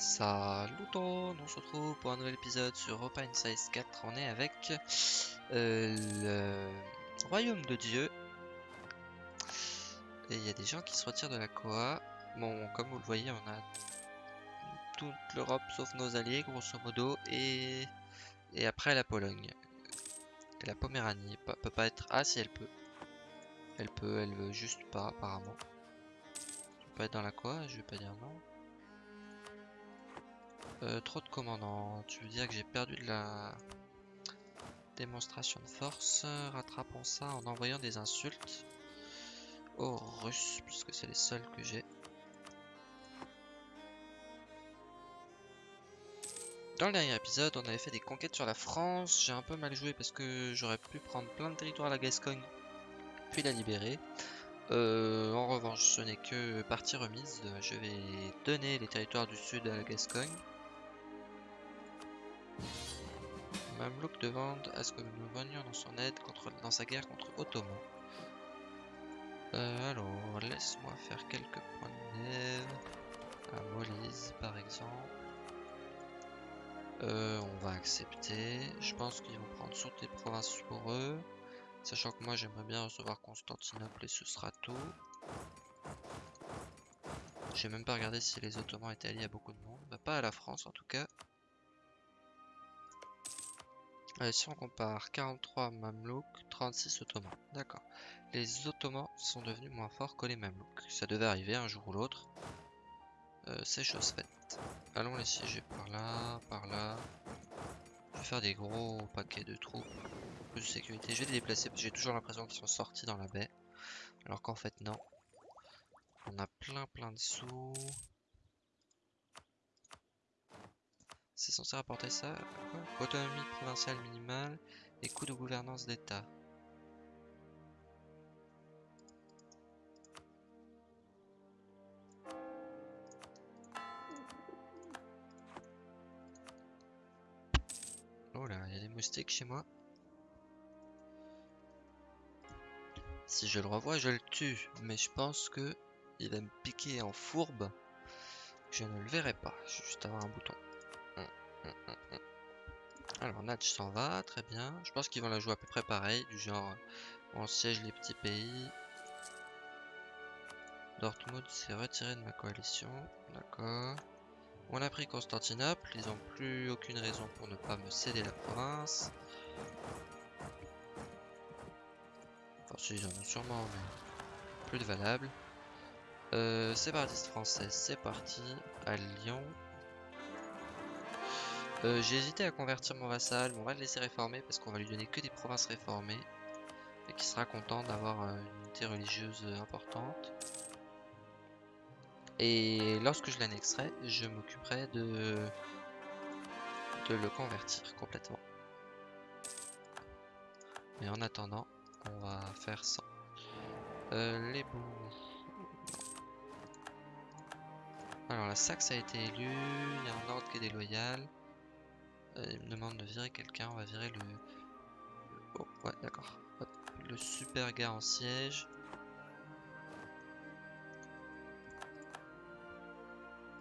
Salut tout le monde, on se retrouve pour un nouvel épisode sur Europa Size 4. On est avec euh, le Royaume de Dieu. Et il y a des gens qui se retirent de la Koa. Bon, comme vous le voyez, on a toute l'Europe sauf nos alliés, grosso modo. Et, après la Pologne. Et la Poméranie Pe- peut pas être... Ah si, elle peut. Elle peut, elle veut juste pas apparemment. Tu peux pas être dans la Koa, je vais pas dire non. Euh, trop de commandants. Tu veux dire que j'ai perdu de la démonstration de force. Rattrapons ça en envoyant des insultes aux Russes, puisque c'est les seuls que j'ai. Dans le dernier épisode, on avait fait des conquêtes sur la France. J'ai un peu mal joué parce que j'aurais pu prendre plein de territoires à la Gascogne, puis la libérer. Euh, en revanche, ce n'est que partie remise. Je vais donner les territoires du sud à la Gascogne. Mamelouk demande à ce que nous venions dans son aide contre, dans sa guerre contre Ottoman. Euh, alors, laisse-moi faire quelques points de neve. À Molise, par exemple. Euh, on va accepter. Je pense qu'ils vont prendre toutes les provinces pour eux. Sachant que moi, j'aimerais bien recevoir Constantinople et ce sera tout. J'ai même pas regardé si les Ottomans étaient alliés à beaucoup de monde. Bah, pas à la France, en tout cas. Allez, si on compare 43 Mamelouks, 36 Ottomans. D'accord. Les Ottomans sont devenus moins forts que les Mamelouks. Ça devait arriver un jour ou l'autre. Euh, C'est chose faite. Allons les siéger par là, par là. Je vais faire des gros paquets de troupes. Plus de sécurité. Je vais les déplacer parce que j'ai toujours l'impression qu'ils sont sortis dans la baie. Alors qu'en fait, non. On a plein plein de sous. C'est censé rapporter ça Autonomie provinciale minimale et coût de gouvernance d'État. Oh là, il y a des moustiques chez moi. Si je le revois, je le tue. Mais je pense que il va me piquer en fourbe. Je ne le verrai pas. Je vais juste avoir un bouton. Hum, hum, hum. Alors Natch s'en va, très bien. Je pense qu'ils vont la jouer à peu près pareil, du genre on siège les petits pays. Dortmund s'est retiré de ma coalition, d'accord. On a pris Constantinople, ils ont plus aucune raison pour ne pas me céder la province. Enfin si, ils en ont sûrement, plus de valable. Euh, séparatiste française, c'est parti, à Lyon. Euh, J'ai hésité à convertir mon vassal, mais on va le laisser réformer parce qu'on va lui donner que des provinces réformées et qui sera content d'avoir euh, une unité religieuse euh, importante. Et lorsque je l'annexerai, je m'occuperai de... de le convertir complètement. Mais en attendant, on va faire ça. Les bouts. Alors la Saxe a été élue, il y a un ordre qui est déloyal. Euh, il me demande de virer quelqu'un, on va virer le... Oh, ouais, d'accord. Le super gars en siège.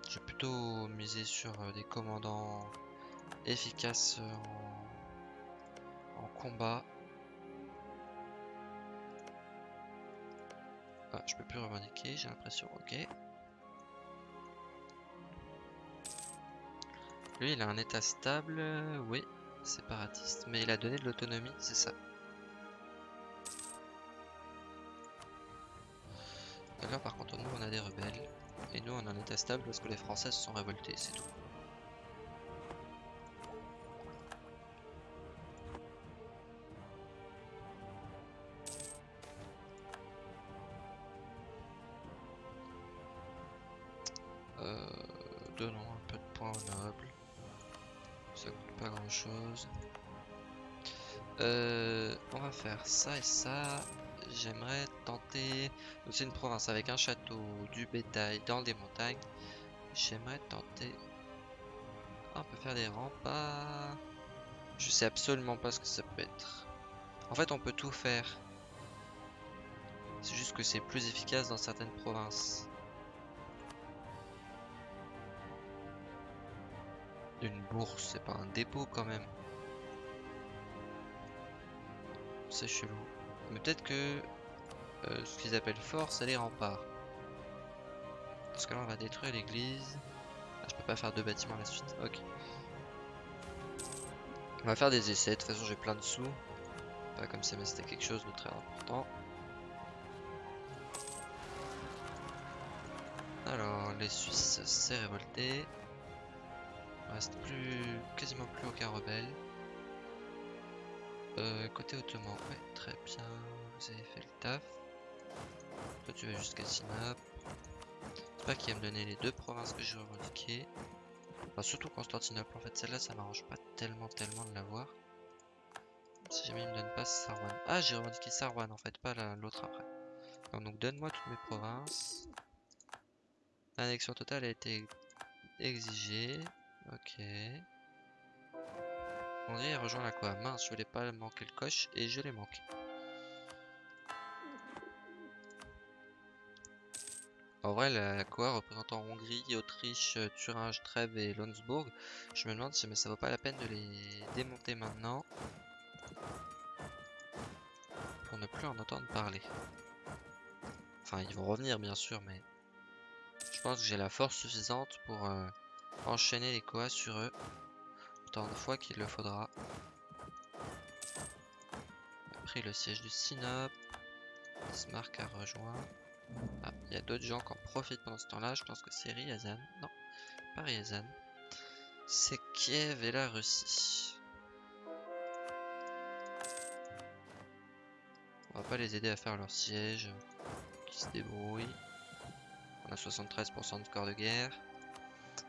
Je vais plutôt miser sur euh, des commandants efficaces euh, en... en combat. Ah, je peux plus revendiquer, j'ai l'impression, ok. Lui, il a un état stable, euh, oui, séparatiste, mais il a donné de l'autonomie, c'est ça. Là, par contre, nous, on a des rebelles, et nous, on a un état stable parce que les Français se sont révoltés, c'est tout. Ça et ça. J'aimerais tenter. C'est une province avec un château, du bétail dans des montagnes. J'aimerais tenter. On peut faire des remparts. Je sais absolument pas ce que ça peut être. En fait, on peut tout faire. C'est juste que c'est plus efficace dans certaines provinces. Une bourse, c'est pas un dépôt quand même. C'est chelou. Mais peut-être que euh, ce qu'ils appellent fort, c'est les remparts. Parce que là, on va détruire l'église. Ah, je peux pas faire deux bâtiments à la suite. Ok. On va faire des essais. De toute façon, j'ai plein de sous. Pas comme si c'était quelque chose de très important. Alors, les Suisses s'est révolté. Il reste plus, quasiment plus aucun rebelle. Euh, côté ottoman, ouais, très bien, vous avez fait le taf. Toi tu vas jusqu'à Sinop. C'est pas qu'il va me donner les deux provinces que j'ai revendiquées. Enfin, surtout Constantinople, en fait celle-là ça m'arrange pas tellement tellement de l'avoir. Si jamais il me donne pas Sarwan. Ah j'ai revendiqué Sarwan en fait, pas l'autre après. donc donne-moi toutes mes provinces. L'annexion totale a été exigée. Ok. André rejoint la quoi Mince, je voulais pas manquer le coche et je l'ai manqué. En vrai, la Coa représentant Hongrie, Autriche, Thuringe, Trèves et Lonsbourg, je me demande si mais ça vaut pas la peine de les démonter maintenant pour ne plus en entendre parler. Enfin, ils vont revenir bien sûr, mais je pense que j'ai la force suffisante pour euh, enchaîner les Coas sur eux autant de fois qu'il le faudra. Après le siège du Sinop, Bismarck a rejoint. Ah, il y a d'autres gens qui en profitent pendant ce temps-là. Je pense que c'est Ryazan. Non, pas Ryazan. C'est Kiev et la Russie. On va pas les aider à faire leur siège. Qui se débrouillent. On a 73% de score de guerre.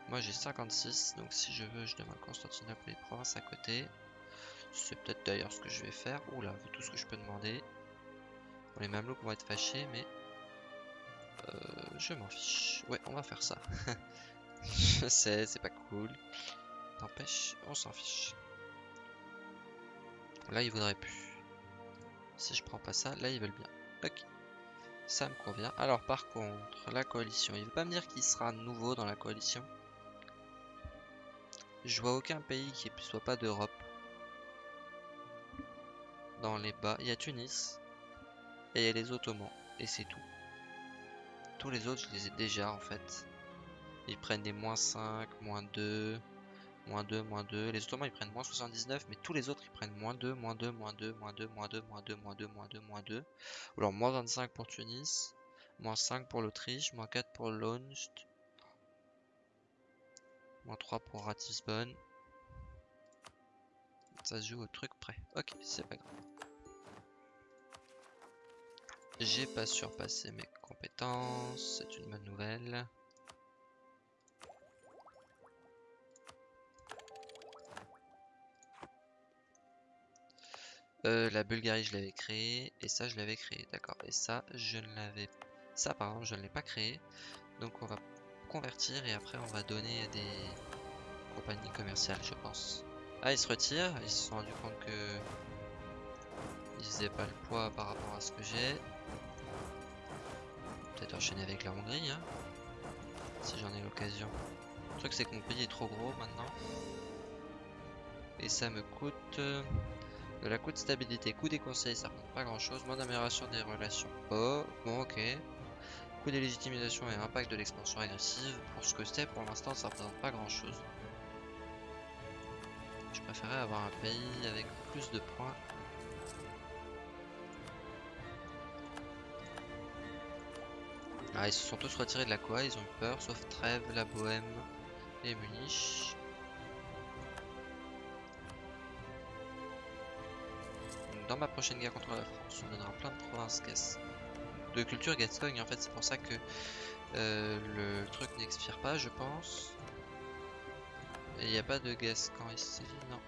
Moi j'ai 56, donc si je veux, je demande Constantinople et les provinces à côté. C'est peut-être d'ailleurs ce que je vais faire. Oula, tout ce que je peux demander. Bon, les Mamelouks vont être fâchés, mais euh, je m'en fiche. Ouais, on va faire ça. je sais, c'est pas cool. N'empêche, on s'en fiche. Là, ils voudraient plus. Si je prends pas ça, là, ils veulent bien. Ok. Ça me convient. Alors, par contre, la coalition. Il veut pas me dire qu'il sera nouveau dans la coalition. Je vois aucun pays qui soit pas d'Europe. Dans les bas, il y a Tunis. Et il y a les Ottomans. Et c'est tout. Tous les autres, je les ai déjà en fait. Ils prennent des moins 5, moins 2, moins 2, moins 2. Les Ottomans ils prennent moins 79, mais tous les autres ils prennent moins 2, moins 2, moins 2, moins 2, moins 2, moins 2, moins 2, moins 2, moins 2. Ou alors moins 25 pour Tunis, moins 5 pour l'Autriche, moins 4 pour Launst, moins 3 pour Ratisbonne. Ça se joue au truc près. Ok, c'est pas grave. J'ai pas surpassé mes compétences, c'est une bonne nouvelle. Euh, la Bulgarie je l'avais créé et ça je l'avais créé, d'accord. Et ça je ne l'avais, ça par exemple je ne l'ai pas créé. Donc on va convertir et après on va donner à des compagnies commerciales je pense. Ah ils se retirent, ils se sont rendus compte que ils faisaient pas le poids par rapport à ce que j'ai peut-être enchaîner avec la Hongrie, hein, si j'en ai l'occasion. Le truc c'est que mon pays est trop gros maintenant. Et ça me coûte euh, de la coût de stabilité, coût des conseils, ça représente pas grand chose. Moins d'amélioration des relations. Oh, bon ok. Coût des légitimisation et impact de l'expansion agressive. Pour ce que c'est, pour l'instant ça représente pas grand chose. Je préférais avoir un pays avec plus de points Ah, ils se sont tous retirés de la Coa, ils ont eu peur, sauf Trèves, la Bohème et Munich. Dans ma prochaine guerre contre la France, on donnera plein de provinces de culture Gascogne. En fait, c'est pour ça que euh, le truc n'expire pas, je pense. Il n'y a pas de Gascon ici, non.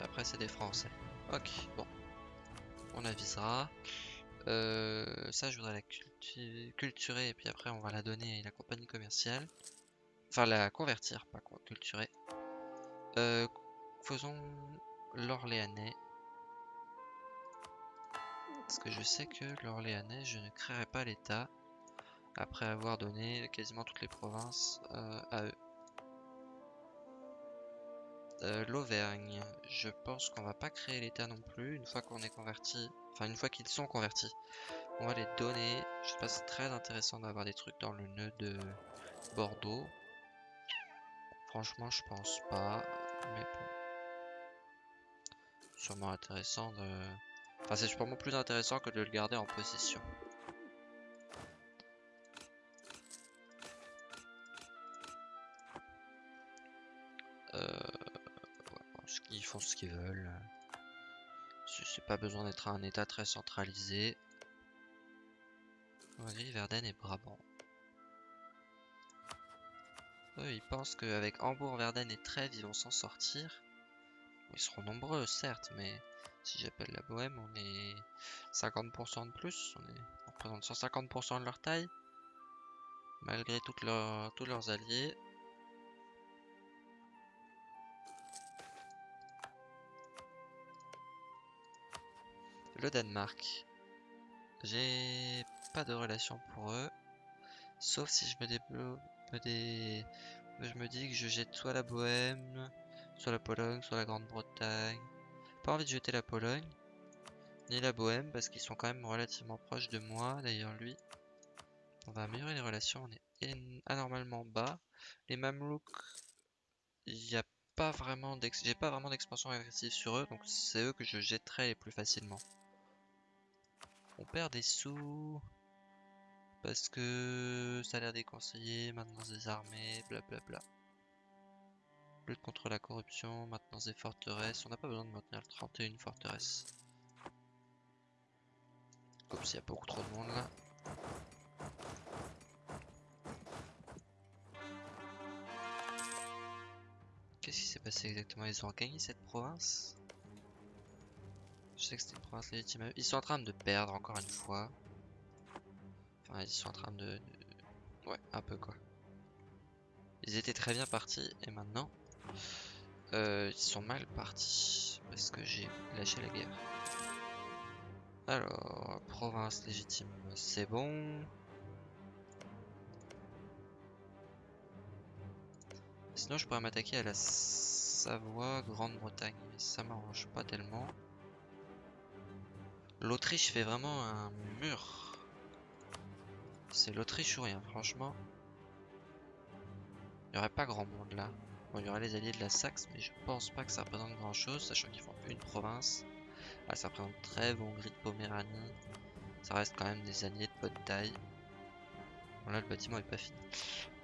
Après, c'est des Français. Ok, bon. On avisera. Euh, ça, je voudrais la culturer et puis après, on va la donner à la compagnie commerciale. Enfin, la convertir, pas culturer. Euh, faisons l'Orléanais. Parce que je sais que l'Orléanais, je ne créerai pas l'État après avoir donné quasiment toutes les provinces euh, à eux. Euh, L'Auvergne, je pense qu'on va pas créer l'État non plus. Une fois qu'on est converti, enfin une fois qu'ils sont convertis, on va les donner. Je sais pas, c'est très intéressant d'avoir des trucs dans le nœud de Bordeaux. Franchement, je pense pas, mais bon. Sûrement intéressant de... Enfin, c'est sûrement plus intéressant que de le garder en possession. Euh... ils font ce qu'ils veulent. C'est pas besoin d'être un état très centralisé. Hongrie, Verden et Brabant. Ils pensent qu'avec Hambourg, Verden et Trèves, ils vont s'en sortir. Ils seront nombreux, certes, mais si j'appelle la Bohème, on est 50% de plus. On, est... représente 150% de leur taille. Malgré tous leurs alliés. Le Danemark. J'ai pas de relation pour eux. Sauf si je me débloque. Je me dis que je jette soit la Bohème, soit la Pologne, soit la Grande-Bretagne. Pas envie de jeter la Pologne, ni la Bohème, parce qu'ils sont quand même relativement proches de moi. D'ailleurs, lui, on va améliorer les relations. On est anormalement bas. Les Mamelouks, il a pas vraiment j'ai pas vraiment d'expansion agressive sur eux, donc c'est eux que je jetterai les plus facilement. On perd des sous parce que ça a l'air déconseillé, maintenance des armées, blablabla. Lutte contre la corruption, maintenance des forteresses. On n'a pas besoin de maintenir 31 forteresses. Comme s'il y a beaucoup trop de monde là. Qu'est-ce qui s'est passé exactement? Ils ont gagné cette province? Je sais que c'était une province légitime. Ils sont en train de perdre encore une fois. Enfin, ils sont en train de... Ouais, un peu quoi. Ils étaient très bien partis et maintenant... Euh, ils sont mal partis parce que j'ai lâché la guerre. Alors, province légitime, c'est bon. Sinon, je pourrais m'attaquer à la Savoie, Grande-Bretagne, mais ça m'arrange pas tellement. L'Autriche fait vraiment un mur. C'est l'Autriche ou rien, franchement. Il aurait pas grand monde là. Bon, il y aurait les alliés de la Saxe, mais je pense pas que ça représente grand chose, sachant qu'ils font une province. Ah, ça représente Trèves, Hongrie de Poméranie. Ça reste quand même des alliés de bonne taille. Bon, là, le bâtiment est pas fini.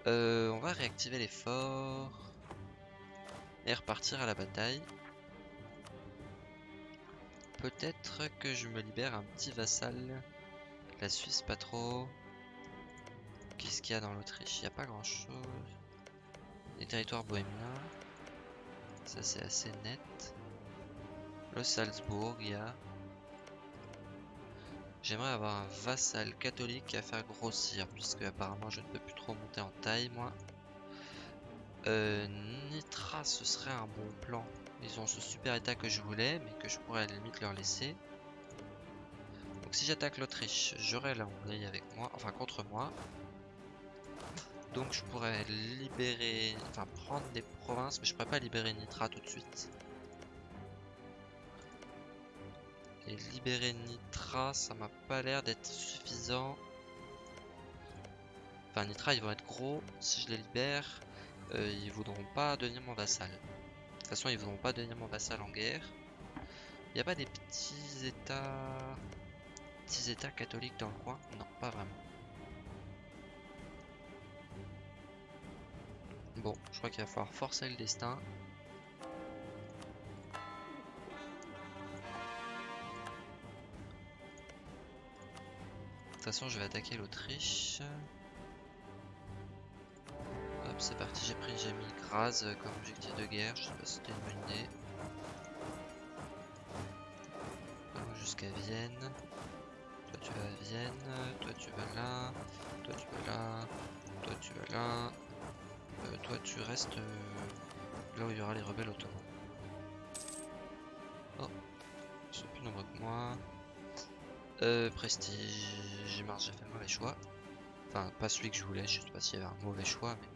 Euh, on va réactiver les forts. Et repartir à la bataille. Peut-être que je me libère un petit vassal. La Suisse, pas trop. Qu'est-ce qu'il y a dans l'Autriche? Il n'y a pas grand-chose. Les territoires bohémiens. Ça, c'est assez net. Le Salzbourg, il y a... J'aimerais avoir un vassal catholique à faire grossir, puisque apparemment je ne peux plus trop monter en taille, moi. Euh, Nitra, ce serait un bon plan. Ils ont ce super état que je voulais, mais que je pourrais à la limite leur laisser. Donc si j'attaque l'Autriche, j'aurai la Hongrie avec moi, enfin contre moi. Donc je pourrais libérer, enfin prendre des provinces, mais je pourrais pas libérer Nitra tout de suite. Et libérer Nitra, ça m'a pas l'air d'être suffisant. Enfin Nitra ils vont être gros, si je les libère, euh, ils voudront pas devenir mon vassal. De toute façon ils voudront pas devenir mon vassal en guerre. Il n'y a pas des petits états... Petits états catholiques dans le coin? Non, pas vraiment. Bon, je crois qu'il va falloir forcer le destin. De toute façon, je vais attaquer l'Autriche. Hop, c'est parti, j'ai pris, j'ai mis Graz comme objectif de guerre. Je sais pas si c'était une bonne idée. Jusqu'à Vienne. Toi tu vas à Vienne, toi tu vas là, toi tu vas là, toi tu vas là. Euh, toi tu restes euh, là où il y aura les rebelles ottomans. Oh, ils sont plus nombreux que moi. Euh, prestige, j'ai marre, j'ai fait le mauvais choix. Enfin, pas celui que je voulais, je sais pas s'il y avait un mauvais choix, mais...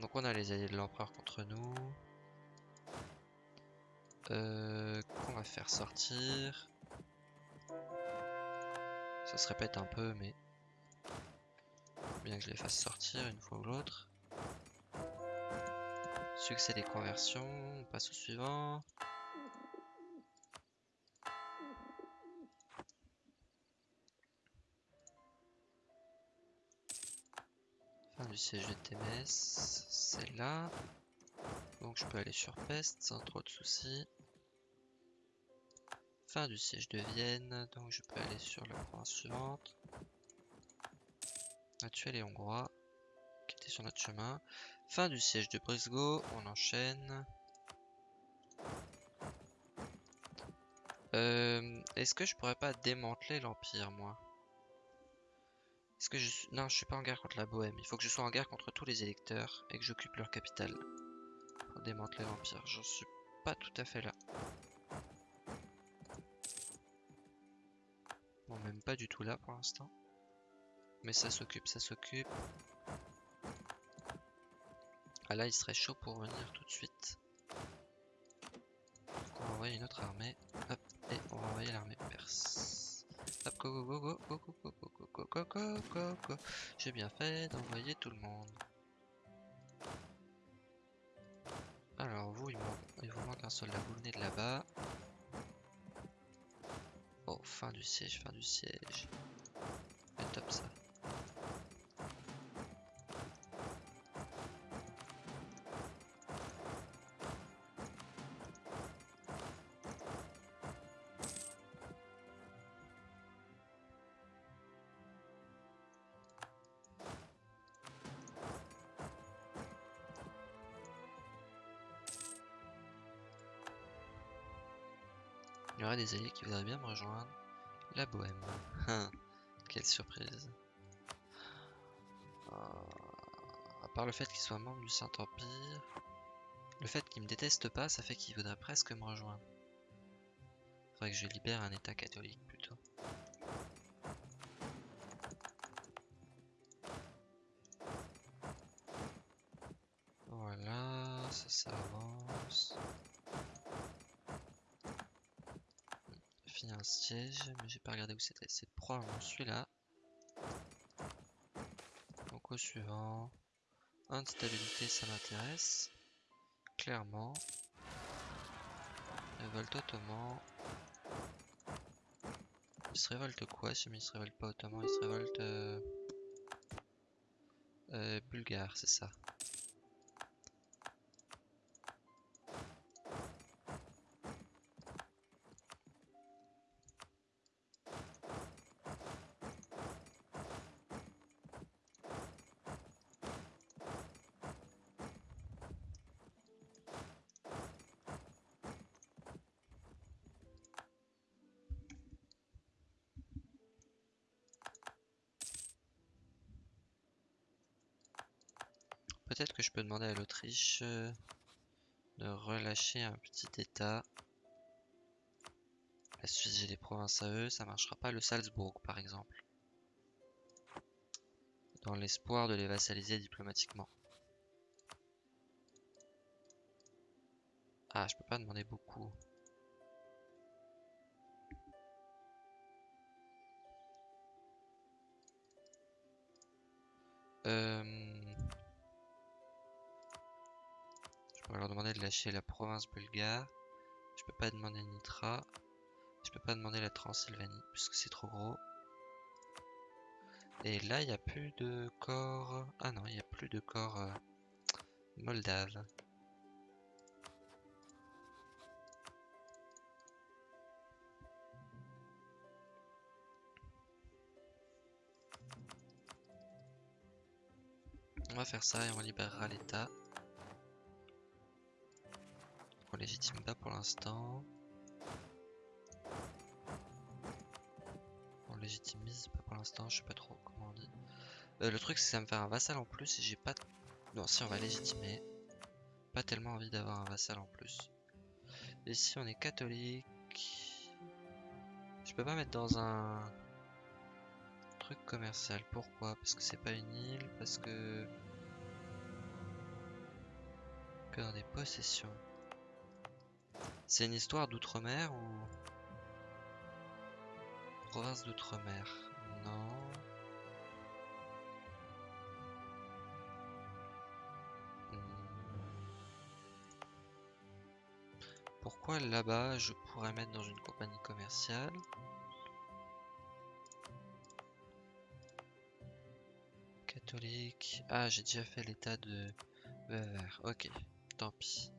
Donc on a les alliés de l'empereur contre nous. Euh, qu'on va faire sortir. Ça se répète un peu, mais bien que je les fasse sortir une fois ou l'autre. Succès des conversions, on passe au suivant. Fin du siège de TMS, c'est là. Donc je peux aller sur Pest sans trop de soucis. Fin du siège de Vienne, donc je peux aller sur la province suivante. Tué les Hongrois qui étaient sur notre chemin. Fin du siège de Brisgau, on enchaîne. Euh, Est-ce que je pourrais pas démanteler l'Empire, moi? Est-ce que je suis... Non, je suis pas en guerre contre la Bohème. Il faut que je sois en guerre contre tous les électeurs et que j'occupe leur capitale. Démanteler l'Empire. J'en suis pas tout à fait là. Bon, même pas du tout là pour l'instant. Mais ça s'occupe, ça s'occupe. Ah là, il serait chaud pour venir tout de suite. Donc on va envoyer une autre armée. Hop, et on va envoyer l'armée perse. Hop, go go go go go go go go go go go go J'ai bien fait d'envoyer tout le monde. Alors vous, il, il vous manque un soldat, vous venez de là-bas. Oh, fin du siège, fin du siège. C'est top ça. Des alliés qui voudraient bien me rejoindre. La Bohème. Hein, quelle surprise. Euh, à part le fait qu'il soit membre du Saint-Empire, le fait qu'il me déteste pas, ça fait qu'il voudrait presque me rejoindre. Faudrait que je libère un état catholique plutôt. Voilà, ça, ça avance. Fini un siège, mais j'ai pas regardé où c'était. C'est probablement celui-là. Donc au suivant. Instabilité, ça m'intéresse. Clairement. Révolte ottoman. Il se révolte quoi Si il se révolte pas ottoman, il se révolte euh... Euh, bulgare, c'est ça. Peut-être que je peux demander à l'Autriche euh, de relâcher un petit état. La Suisse, j'ai des provinces à eux, ça marchera pas. Le Salzbourg, par exemple. Dans l'espoir de les vassaliser diplomatiquement. Ah, je peux pas demander beaucoup. Lâcher la province bulgare. Je peux pas demander Nitra. Je peux pas demander la Transylvanie puisque c'est trop gros. Et là, il n'y a plus de corps. Ah non, il n'y a plus de corps euh, moldave. On va faire ça et on libérera l'État. On légitime pas pour l'instant. On légitimise pas pour l'instant, je sais pas trop comment on dit. Euh, le truc c'est ça me fait un vassal en plus et j'ai pas... Non si on va légitimer. Pas tellement envie d'avoir un vassal en plus. Et si on est catholique... Je peux pas mettre dans un truc commercial. Pourquoi? Parce que c'est pas une île, parce que... que dans des possessions. C'est une histoire d'outre-mer ou province d'outre-mer? Non. Hmm. Pourquoi là-bas je pourrais mettre dans une compagnie commerciale? Catholique. Ah, j'ai déjà fait l'état de. Ok, tant pis.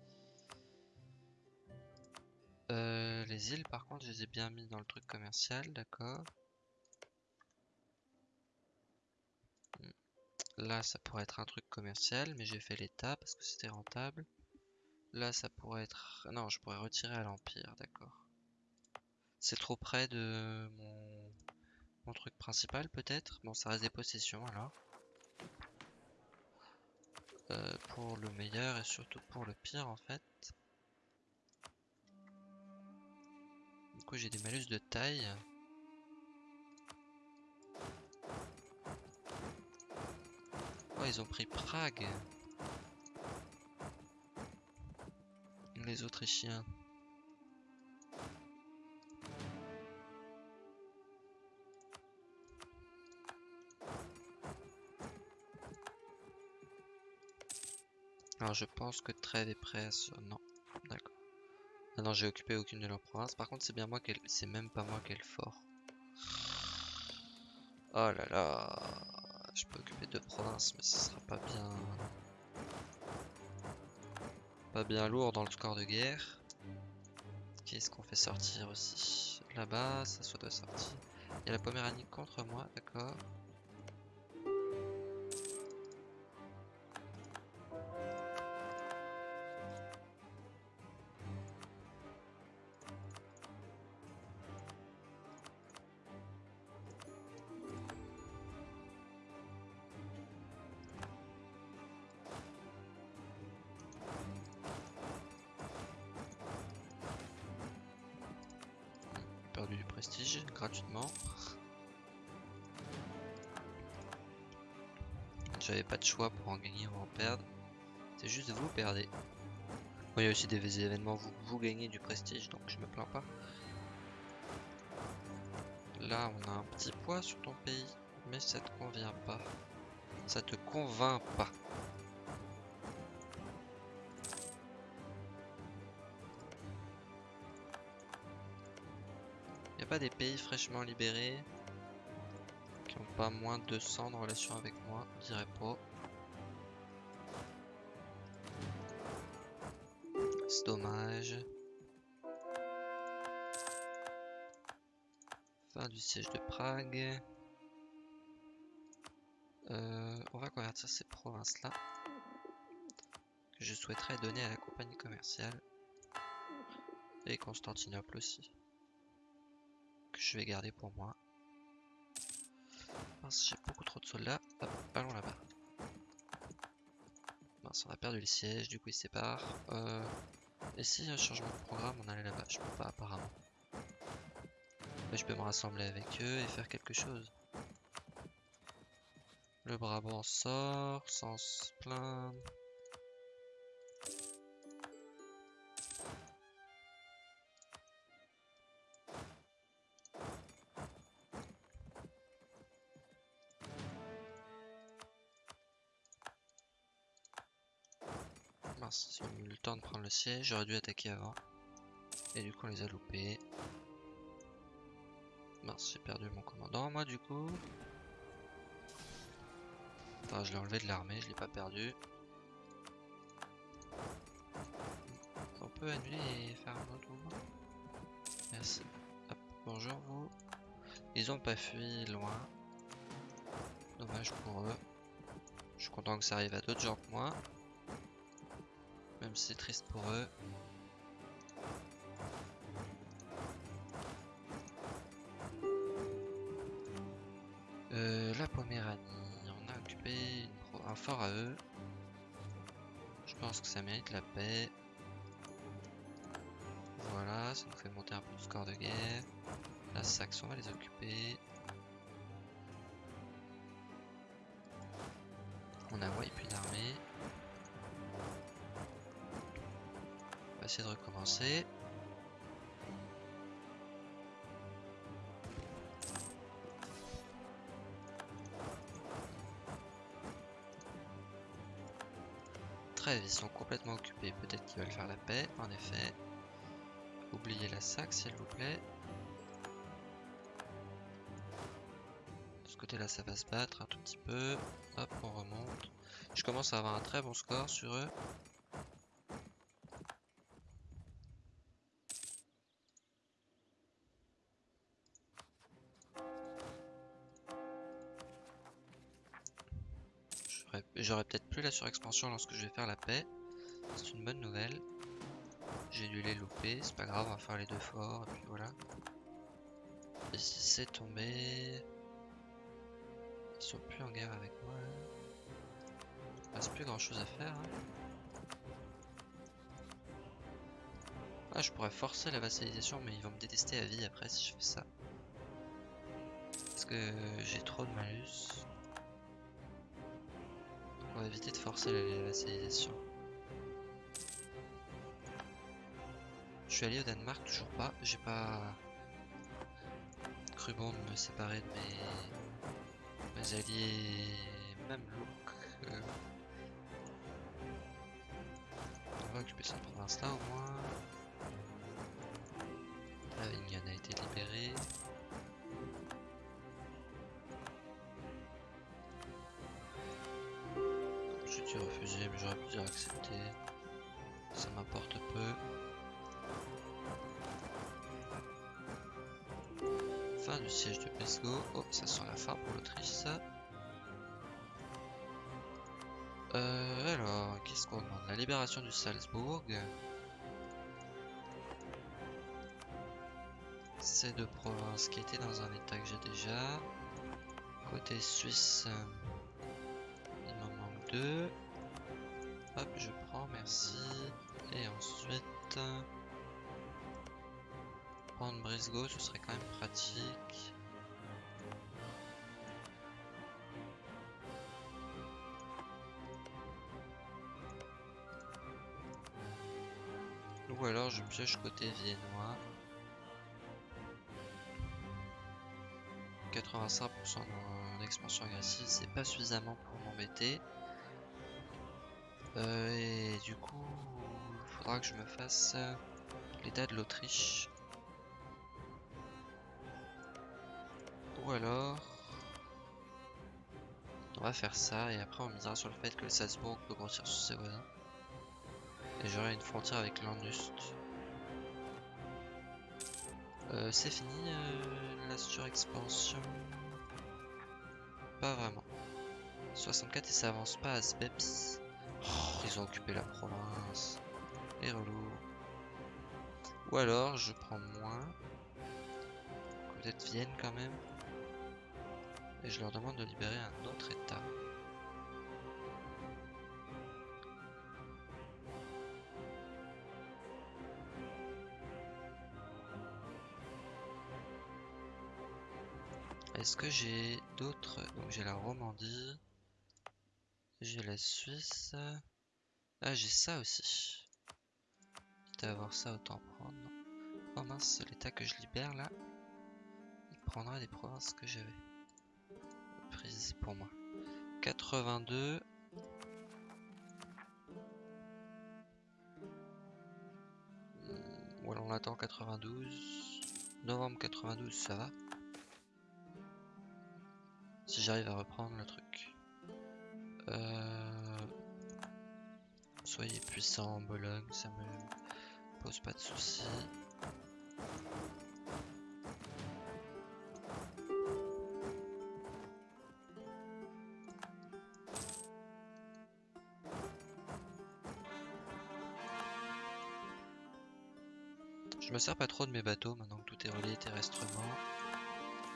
Euh, les îles, par contre, je les ai bien mis dans le truc commercial, d'accord. Hmm. Là, ça pourrait être un truc commercial, mais j'ai fait l'état parce que c'était rentable. Là, ça pourrait être... Non, je pourrais retirer à l'Empire, d'accord. C'est trop près de mon... truc principal, peut-être Bon, ça reste des possessions, alors. Euh, pour le meilleur et surtout pour le pire, en fait. Coup, j'ai des malus de taille. Oh, ils ont pris Prague. Les Autrichiens. Alors je pense que Trèves est prêt à ce... Non, non, j'ai occupé aucune de leurs provinces. Par contre, c'est bien moi qu'elle... C'est même pas moi qui ai le fort. Oh là là. Je peux occuper deux provinces, mais ce sera pas bien... Pas bien lourd dans le score de guerre. Qu'est-ce qu'on fait sortir aussi? Là-bas, ça soit doit sortir. Il y a la Poméranie contre moi, d'accord. En en perdre. C'est juste vous perdez. il y a aussi des événements où vous gagnez du prestige, donc je me plains pas. Là, on a un petit poids sur ton pays, mais ça te convient pas. Ça te convainc pas. pas des pays fraîchement libérés qui ont pas moins de 200 de relation avec moi, je dirais pas. Siège de Prague. Euh, on va convertir ces provinces-là que je souhaiterais donner à la compagnie commerciale et Constantinople aussi je vais garder pour moi. j'ai beaucoup trop de soldats. Allons là-bas. on a perdu le siège, du coup il sépare. Euh, et si un changement de programme, on allait là-bas Je peux pas apparemment. Je peux me rassembler avec eux et faire quelque chose. Le Brabant sort sans se plaindre. Mince, ils eu le temps de prendre le siège, j'aurais dû attaquer avant. Et du coup on les a loupés. Mince, j'ai perdu mon commandant moi du coup. Je l'ai enlevé de l'armée, je l'ai pas perdu. On peut annuler et faire un autre mouvement Merci. Hop, bonjour vous. Ils ont pas fui loin. Dommage pour eux. Je suis content que ça arrive à d'autres gens que moi. Même si c'est triste pour eux. Poméranie, on a occupé un fort à eux. Je pense que ça mérite la paix. Voilà, ça nous fait monter un peu de score de guerre. La Saxe, on va les occuper. On a wipe une armée. va essayer de recommencer. Ils sont complètement occupés. Peut-être qu'ils veulent faire la paix, en effet. Oubliez la sac, s'il vous plaît. De ce côté-là, ça va se battre un tout petit peu. Hop, on remonte. Je commence à avoir un très bon score sur eux. J'aurai peut-être plus la surexpansion lorsque je vais faire la paix. C'est une bonne nouvelle. J'ai dû les louper, c'est pas grave, on va faire les deux forts, et puis voilà. Et si c'est tombé... Ils sont plus en guerre avec moi. Il reste plus grand chose à faire. Hein. Ah, je pourrais forcer la vassalisation, mais ils vont me détester à vie après si je fais ça. Parce que j'ai trop de malus. Éviter de forcer la vassalisation. Je suis allé au Danemark, toujours pas. J'ai pas cru bon de me séparer de mes, alliés même look. Euh. On va occuper cette province là au moins. Avignon a été libéré. J'aurais pu dire accepter. Ça m'importe peu. Fin du siège de Pesco. Oh, ça sent la fin pour l'Autriche, ça. Euh, alors, qu'est-ce qu'on demande? La libération du Salzbourg. Ces deux provinces qui étaient dans un état que j'ai déjà. Côté suisse, il m'en manque deux. Hop, je prends, merci. Et ensuite... Prendre Brisgau, ce serait quand même pratique. Ou alors je pioche côté viennois. 85% en expansion agressive, c'est pas suffisamment pour m'embêter. Euh, et du coup, il faudra que je me fasse l'état de l'Autriche. Ou alors... On va faire ça et après on misera sur le fait que le Salzbourg peut grossir sur ses voisins. Et j'aurai une frontière avec l'Andust. Euh, c'est fini euh, la surexpansion Pas vraiment. 64 et ça avance pas à Speps. Oh, ils ont occupé la province. Les relous. Ou alors je prends moins. Peut-être Vienne quand même et je leur demande de libérer un autre état. Est-ce que j'ai d'autres Donc j'ai la Romandie. J'ai la Suisse. Ah j'ai ça aussi. Quitte à avoir ça autant prendre. Oh mince, l'état que je libère là, il prendra des provinces que j'avais pour moi. 82. Ou alors on attend 92. Novembre 92, ça va. Si j'arrive à reprendre le truc. Euh, soyez puissant en Bologne, ça me pose pas de soucis. me sers pas trop de mes bateaux maintenant que tout est relié terrestrement.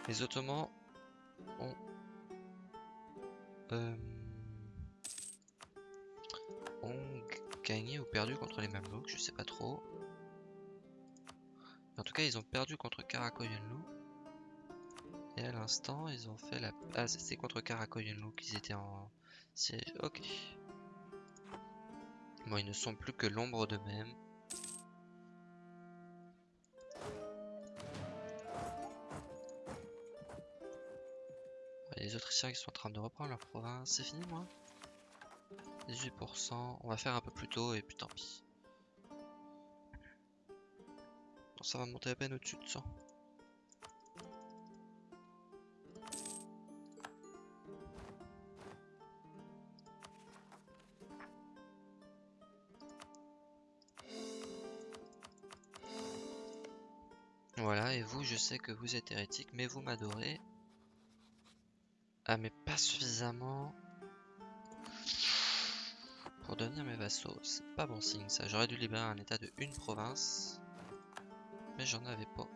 Les Ottomans ont, euh, ont gagné ou perdu contre les Mamelouks, je sais pas trop. En tout cas, ils ont perdu contre Karakoyunlu. Et à l'instant, ils ont fait la... Ah, c'est contre Karakoyunlu qu'ils étaient en... C'est... Ok. Bon, ils ne sont plus que l'ombre d'eux-mêmes. Les Autrichiens qui sont en train de reprendre leur province. C'est fini, moi 18%. On va faire un peu plus tôt et puis tant pis. ça va monter à peine au-dessus de 100. Voilà, et vous, je sais que vous êtes hérétique, mais vous m'adorez. Ah, mais pas suffisamment pour devenir mes vassaux. C'est pas bon signe ça. J'aurais dû libérer un état de une province. Mais j'en avais pas.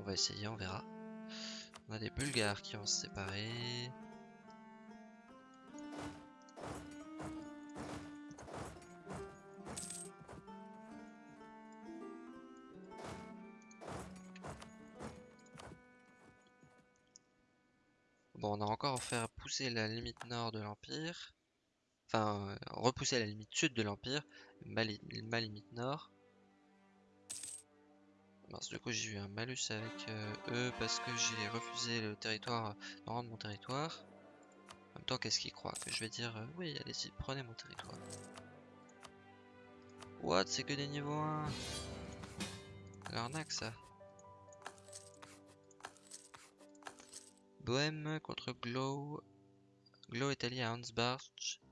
On va essayer, on verra. On a des Bulgares qui vont se séparer. Bon, on a encore faire pousser la limite nord de l'Empire. Euh, repousser la limite sud de l'Empire, ma, limite nord. du coup j'ai eu un malus avec euh, eux parce que j'ai refusé le territoire, de rendre mon territoire. En même temps, qu'est-ce qu'ils croient? Que je vais dire, euh, oui, allez-y, prenez mon territoire. What? C'est que des niveaux 1 L'arnaque ça. Bohème contre Glow. Glow est allié à Hansbach.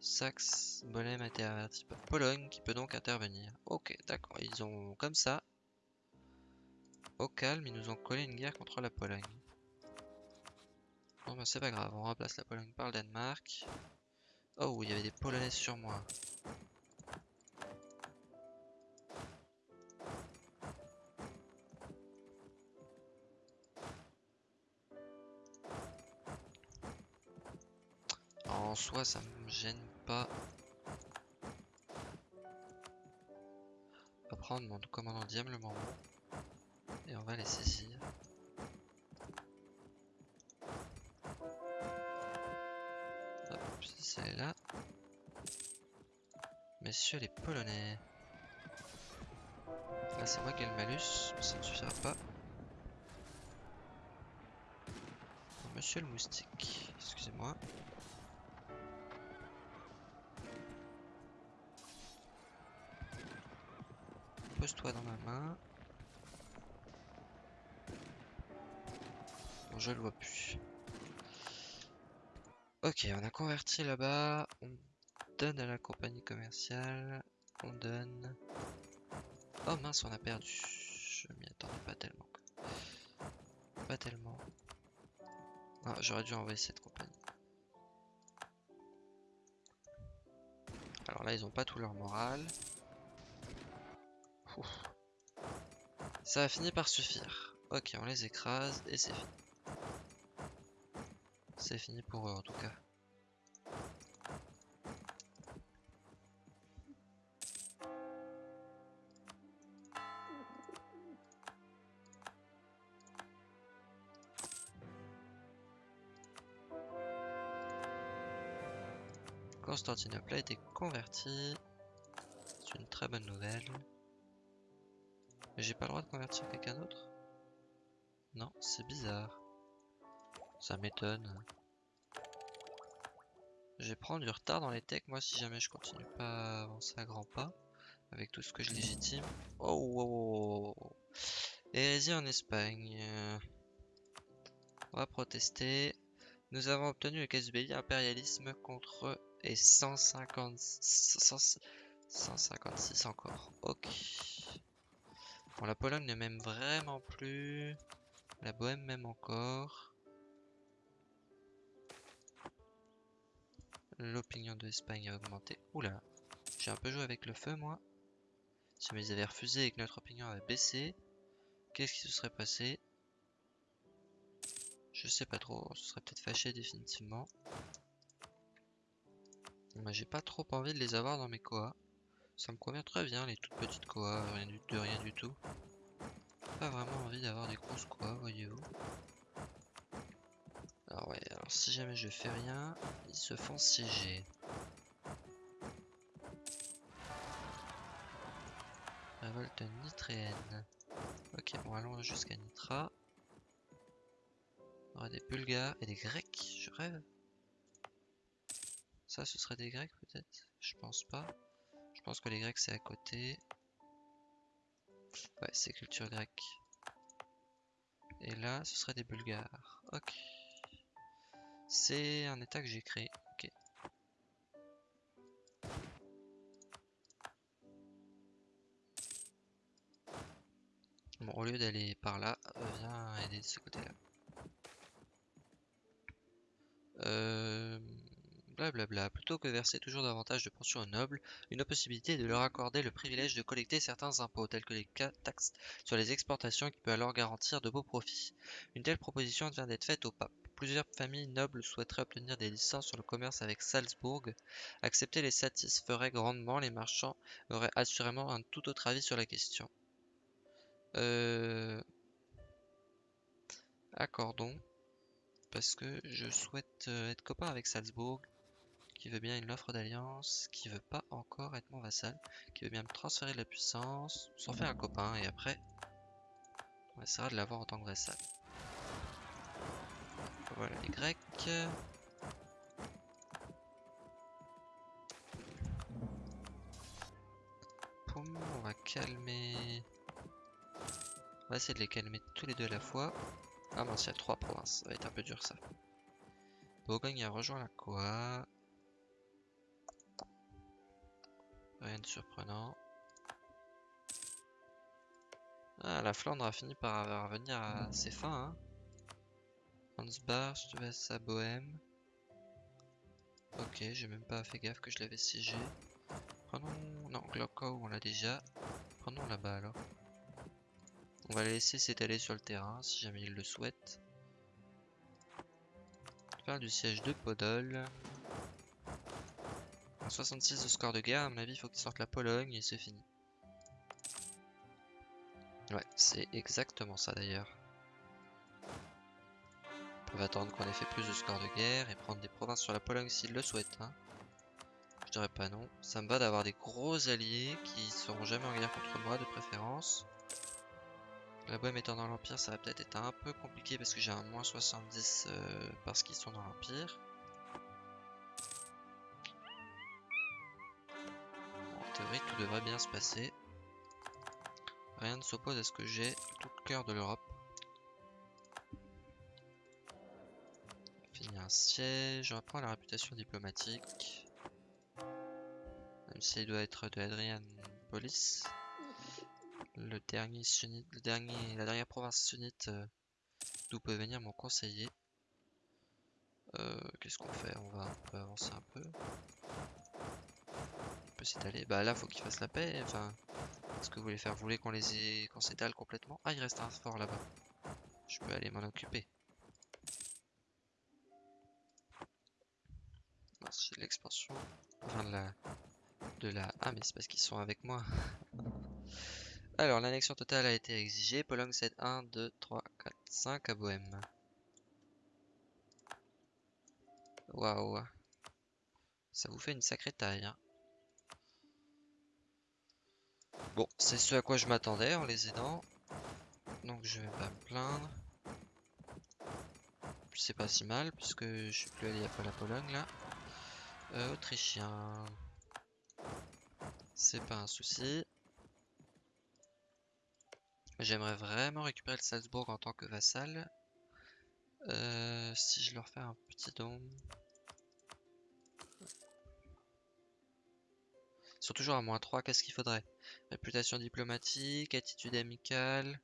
Saxe, Bolem a été averti par Pologne qui peut donc intervenir. Ok, d'accord. Ils ont comme ça. Au calme, ils nous ont collé une guerre contre la Pologne. Bon bah c'est pas grave, on remplace la Pologne par le Danemark. Oh, il y avait des Polonais sur moi. En soi, ça me gêne pas. On va prendre mon commandant diablement et on va les saisir. Hop, c'est là. Messieurs les Polonais. Là, c'est moi qui ai le malus, mais ça ne suffira pas. Monsieur le moustique, excusez-moi. Pose-toi dans ma main. Je le vois plus. Ok, on a converti là-bas. On donne à la compagnie commerciale. On donne... Oh mince, on a perdu. Je m'y attendais pas tellement. Pas tellement. Ah, j'aurais dû envoyer cette compagnie. Alors là, ils ont pas tout leur moral. Ça a fini par suffire. Ok, on les écrase et c'est fini. C'est fini pour eux en tout cas. Constantinople a été converti. C'est une très bonne nouvelle. Mais j'ai pas le droit de convertir quelqu'un d'autre? Non, c'est bizarre. Ça m'étonne. Je vais prendre du retard dans les techs, moi, si jamais je continue pas à avancer à grands pas. Avec tout ce que je légitime. Oh, oh, oh, oh. Hérésie en Espagne. On va protester. Nous avons obtenu le casus belli impérialisme contre et 150, 156 encore. Ok. Bon, la Pologne ne m'aime vraiment plus. La Bohème m'aime encore. L'opinion de l'Espagne a augmenté. Oula, j'ai un peu joué avec le feu, moi. Si ils avaient refusé et que notre opinion avait baissé, qu'est-ce qui se serait passé? Je sais pas trop, on se serait peut-être fâché définitivement. Moi, j'ai pas trop envie de les avoir dans mes coas. Ça me convient très bien les toutes petites koas, rien du, de rien du tout. Pas vraiment envie d'avoir des grosses koas, voyez-vous. Alors ouais, alors si jamais je fais rien, ils se font siéger. Révolte nitréenne. Ok, bon allons jusqu'à Nitra. On aurait des Bulgares et des Grecs, je rêve. Ça, ce serait des Grecs peut-être? Je pense pas. Pense que les Grecs c'est à côté. Ouais, c'est culture grecque. Et là, ce serait des Bulgares. Ok. C'est un état que j'ai créé. Ok. Bon, au lieu d'aller par là, euh, viens aider de ce côté-là. Euh, Plutôt que verser toujours davantage de pensions aux nobles, une possibilité est de leur accorder le privilège de collecter certains impôts, tels que les taxes sur les exportations, qui peut alors garantir de beaux profits. Une telle proposition vient d'être faite au pape. Plusieurs familles nobles souhaiteraient obtenir des licences sur le commerce avec Salzbourg. Accepter les satisferait grandement, les marchands auraient assurément un tout autre avis sur la question. Euh... Accordons parce que je souhaite euh, être copain avec Salzbourg, qui veut bien une offre d'alliance, qui veut pas encore être mon vassal, qui veut bien me transférer de la puissance, s'en fait un copain, et après, on essaiera de l'avoir en tant que vassal. Voilà les Grecs. on va calmer... On va essayer de les calmer tous les deux à la fois. Ah mince, il y a trois provinces. Ça va être un peu dur ça. Bourgogne a rejoint la quoi Rien de surprenant. Ah, la Flandre a fini par revenir à ses fins. Hein. Hansbach, te laisse à Bohème. Ok, j'ai même pas fait gaffe que je l'avais siégé. Prenons... Non, Glockow, on l'a déjà. Prenons là-bas alors. On va les laisser s'étaler sur le terrain si jamais ils le souhaitent. Faire du siège de Podol. 66 de score de guerre, à mon avis, il faut qu'ils sortent la Pologne et c'est fini. Ouais, c'est exactement ça d'ailleurs. Ils peuvent attendre qu'on ait fait plus de score de guerre et prendre des provinces sur la Pologne s'ils le souhaitent. Hein. Je dirais pas non. Ça me va d'avoir des gros alliés qui seront jamais en guerre contre moi de préférence. La Bohème étant dans l'Empire, ça va peut-être être un peu compliqué parce que j'ai un moins 70 euh, parce qu'ils sont dans l'Empire. Tout devrait bien se passer. Rien ne s'oppose à ce que j'ai tout le cœur de l'Europe. Finir un siège, on va prendre la réputation diplomatique. Même s'il doit être de Adrian Police le dernier sunnite, le dernier, la dernière province sunnite euh, d'où peut venir mon conseiller. Euh, qu'est-ce qu'on fait? On va avancer un peu. Peut s'étaler. Bah là, faut qu'il fasse la paix. Enfin, ce que vous voulez faire Vous voulez qu'on les ait... qu'on s'étale complètement Ah, il reste un fort là-bas. Je peux aller m'en occuper. C'est l'expansion. Enfin, de la... de la... Ah, mais c'est parce qu'ils sont avec moi. Alors, l'annexion totale a été exigée. Pologne cède 1, 2, 3, 4, 5 à Bohème. Waouh. Ça vous fait une sacrée taille. Hein. Bon, c'est ce à quoi je m'attendais en les aidant. Donc je vais pas me plaindre. C'est pas si mal puisque je suis plus allié à la Pologne là. Euh, Autrichien. C'est pas un souci. J'aimerais vraiment récupérer le Salzbourg en tant que vassal. Euh, si je leur fais un petit don. Sont toujours à moins 3, qu'est-ce qu'il faudrait? Réputation diplomatique, attitude amicale,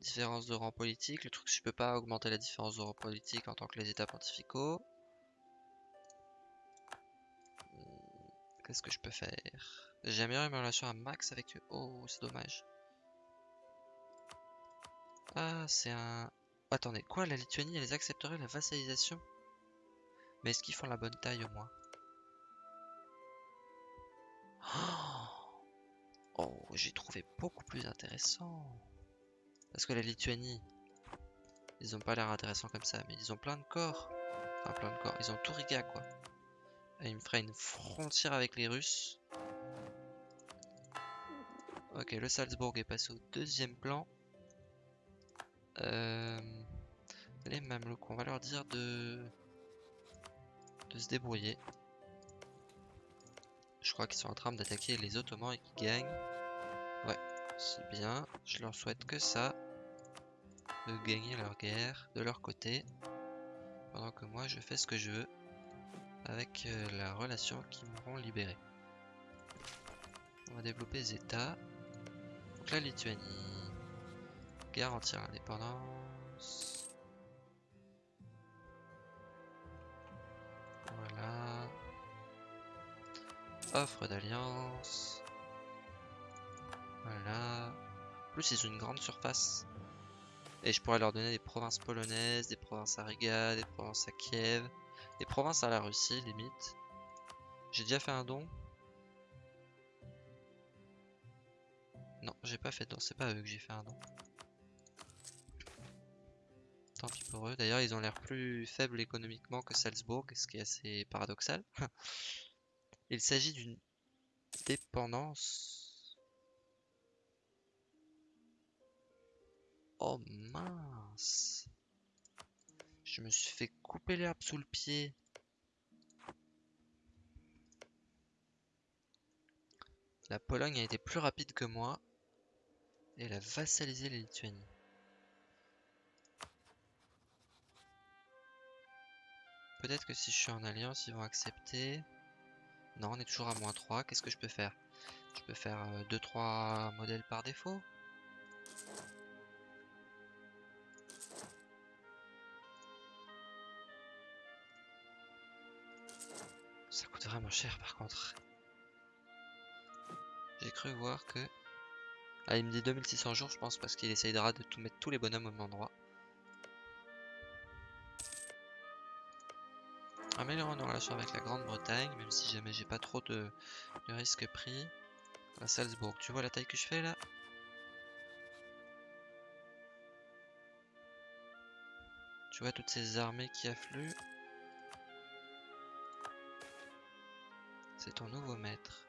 différence de rang politique. Le truc, je peux pas augmenter la différence de rang politique en tant que les états pontificaux. Hmm, qu'est-ce que je peux faire? J'ai amélioré ma relation à max avec eux. Oh, c'est dommage. Ah, c'est un... Attendez, quoi La Lituanie, elle accepterait la vassalisation? Mais est-ce qu'ils font la bonne taille au moins? Oh, j'ai trouvé beaucoup plus intéressant. Parce que la Lituanie, ils ont pas l'air intéressants comme ça, mais ils ont plein de corps. Enfin, plein de corps. Ils ont tout Riga, quoi. Et il me ferait une frontière avec les Russes. Ok, le Salzbourg est passé au deuxième plan. Euh, Les Mamelouks, on va leur dire de se débrouiller. Je crois qu'ils sont en train d'attaquer les Ottomans et qu'ils gagnent. Ouais, c'est bien. Je leur souhaite que ça. De gagner leur guerre de leur côté. Pendant que moi, je fais ce que je veux. Avec euh, la relation qui m'auront libéré. On va développer les États. Donc la Lituanie. Garantir l'indépendance. Offre d'alliance. Voilà. Plus, ils ont une grande surface. Et je pourrais leur donner des provinces polonaises, des provinces à Riga, des provinces à Kiev, des provinces à la Russie, limite. J'ai déjà fait un don. Non, j'ai pas fait de don, c'est pas eux que j'ai fait un don. Tant pis pour eux. D'ailleurs, ils ont l'air plus faibles économiquement que Salzbourg, ce qui est assez paradoxal. Il s'agit d'une dépendance. Oh mince. Je me suis fait couper l'herbe sous le pied. La Pologne a été plus rapide que moi. Et elle a vassalisé les Lituanie. Peut-être que si je suis en alliance, ils vont accepter. Non, on est toujours à moins 3. Qu'est-ce que je peux faire? Je peux faire 2-3 euh, modèles par défaut? Ça coûte vraiment cher par contre. J'ai cru voir que... Ah, il me dit 2600 jours, je pense, parce qu'il essayera de tout mettre tous les bonhommes au même endroit. Améliorons nos relations avec la Grande-Bretagne, même si jamais j'ai pas trop de, risques pris. À Salzbourg, tu vois la taille que je fais là? Tu vois toutes ces armées qui affluent? C'est ton nouveau maître.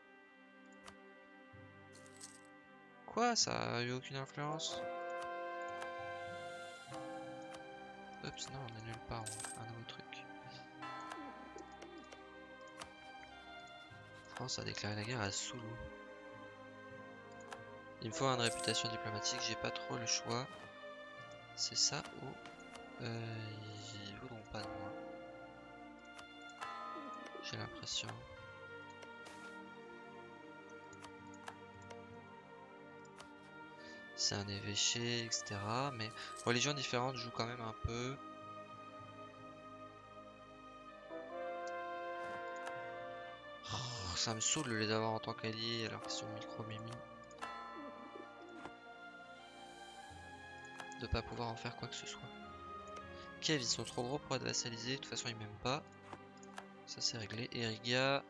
Quoi Ça a eu aucune influence? Oups, non, on annule pas, on un nouveau truc. France a déclaré la guerre à Soulou. Il me faut une réputation diplomatique, j'ai pas trop le choix. C'est ça ou euh, ils voudront pas de moi. J'ai l'impression. C'est un évêché, etc. Mais religions différentes jouent quand même un peu. Ça me saoule de les avoir en tant qu'alliés alors qu'ils sont micro-mimi. De pas pouvoir en faire quoi que ce soit. Kiev, ils sont trop gros pour être vassalisés, de toute façon ils m'aiment pas. Ça c'est réglé. Eriga,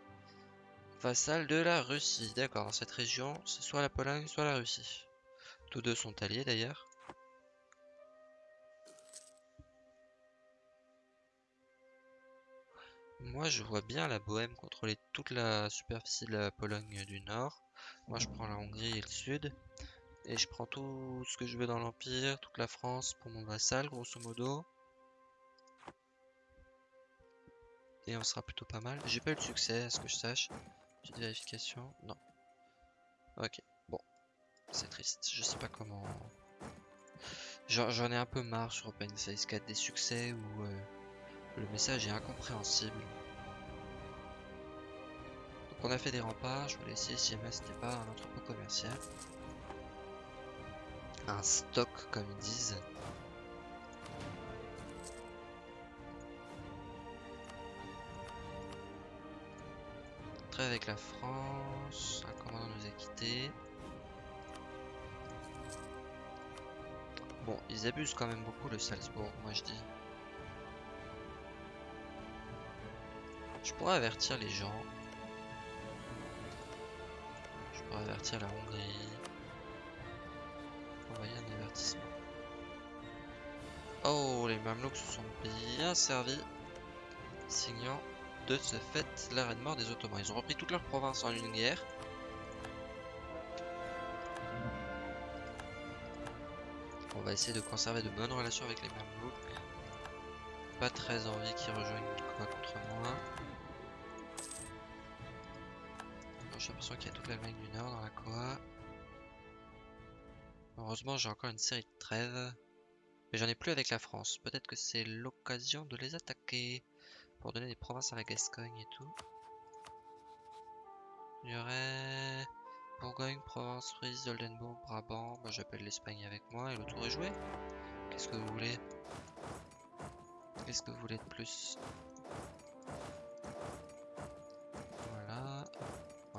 vassal de la Russie. D'accord, dans cette région, c'est soit la Pologne, soit la Russie. Tous deux sont alliés d'ailleurs. Moi, je vois bien la Bohème contrôler toute la superficie de la Pologne du Nord. Moi, je prends la Hongrie et le Sud. Et je prends tout ce que je veux dans l'Empire, toute la France pour mon vassal, grosso modo. Et on sera plutôt pas mal. J'ai pas eu de succès, à ce que je sache. Petite vérification. Non. Ok, bon. C'est triste. Je sais pas comment... J'en ai un peu marre sur Open Size 4 des succès où... Euh, le message est incompréhensible. Donc on a fait des remparts, je voulais essayer si jamais c'était pas un entrepôt commercial. Un stock comme ils disent. Très avec la France, un commandant nous a quitté. Bon, ils abusent quand même beaucoup le Salzbourg, moi je dis. Je pourrais avertir les gens. Je pourrais avertir la Hongrie. Envoyer un avertissement. Oh, les Mamelouks se sont bien servis. Signant de ce fait l'arrêt de mort des Ottomans. Ils ont repris toute leur province en une guerre. On va essayer de conserver de bonnes relations avec les Mamelouks. pas très envie qu'ils rejoignent contre moi. J'ai l'impression qu'il y a toute l'Allemagne du Nord dans la Coa. Heureusement, j'ai encore une série de trêves. Mais j'en ai plus avec la France. Peut-être que c'est l'occasion de les attaquer. Pour donner des provinces à la Gascogne et tout. Il y aurait... Bourgogne, Provence, Frise, Oldenburg, Brabant. Bah, J'appelle l'Espagne avec moi et le tour est joué. Qu'est-ce que vous voulez? Qu'est-ce que vous voulez de plus?